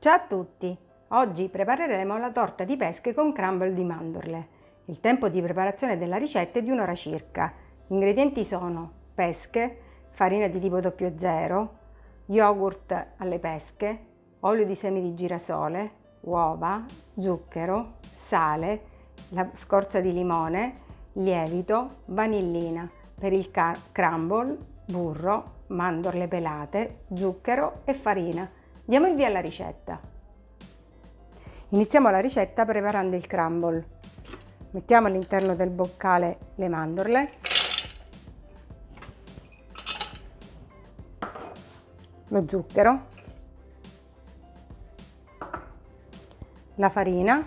Ciao a tutti! Oggi prepareremo la torta di pesche con crumble di mandorle. Il tempo di preparazione della ricetta è di un'ora circa. Gli ingredienti sono pesche, farina di tipo 00, yogurt alle pesche, olio di semi di girasole, uova, zucchero, sale, la scorza di limone, lievito, vanillina. Per il crumble, burro, mandorle pelate, zucchero e farina. Diamo il via alla ricetta. Iniziamo la ricetta preparando il crumble. Mettiamo all'interno del boccale le mandorle, lo zucchero, la farina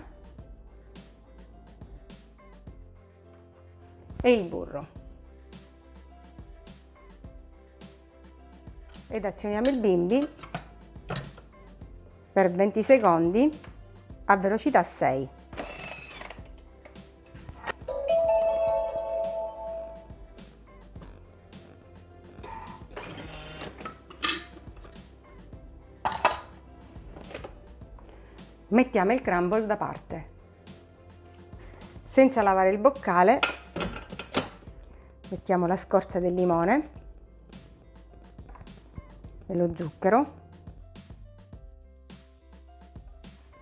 e il burro. Ed azioniamo il bimbi per 20 secondi a velocità 6. Mettiamo il crumble da parte. Senza lavare il boccale mettiamo la scorza del limone e lo zucchero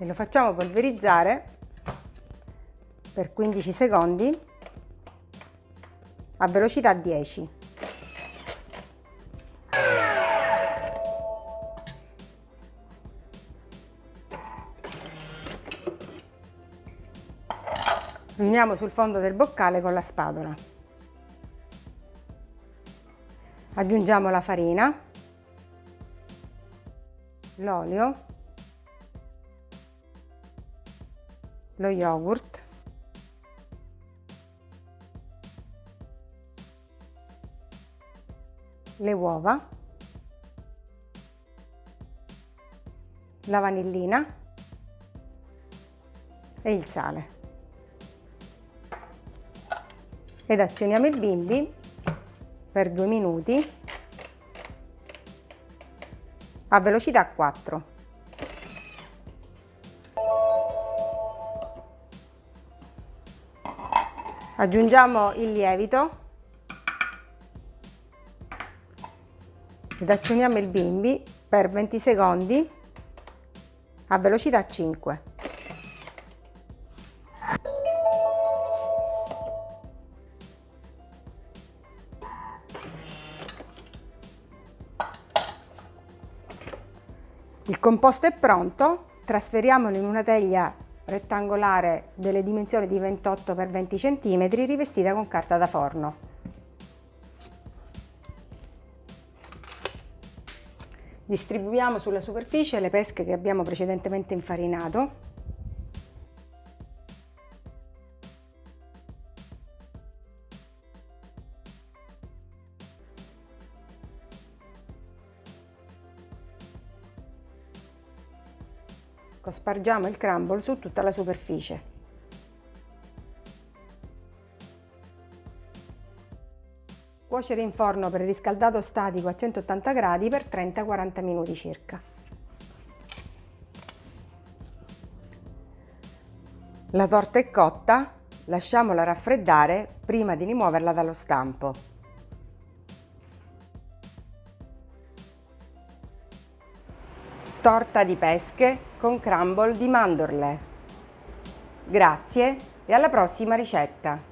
e lo facciamo polverizzare per 15 secondi a velocità 10. Riuniamo sul fondo del boccale con la spatola. Aggiungiamo la farina, l'olio lo yogurt. Le uova. La vanillina. E il sale. Ed azioniamo il bimbi per due minuti a velocità 4 Aggiungiamo il lievito ed azioniamo il bimbi per 20 secondi a velocità 5. Il composto è pronto, trasferiamolo in una teglia rettangolare delle dimensioni di 28 x 20 cm rivestita con carta da forno. Distribuiamo sulla superficie le pesche che abbiamo precedentemente infarinato Spargiamo il crumble su tutta la superficie. Cuocere in forno per riscaldato statico a 180 gradi per 30-40 minuti circa. La torta è cotta, lasciamola raffreddare prima di rimuoverla dallo stampo. Torta di pesche con crumble di mandorle. Grazie e alla prossima ricetta!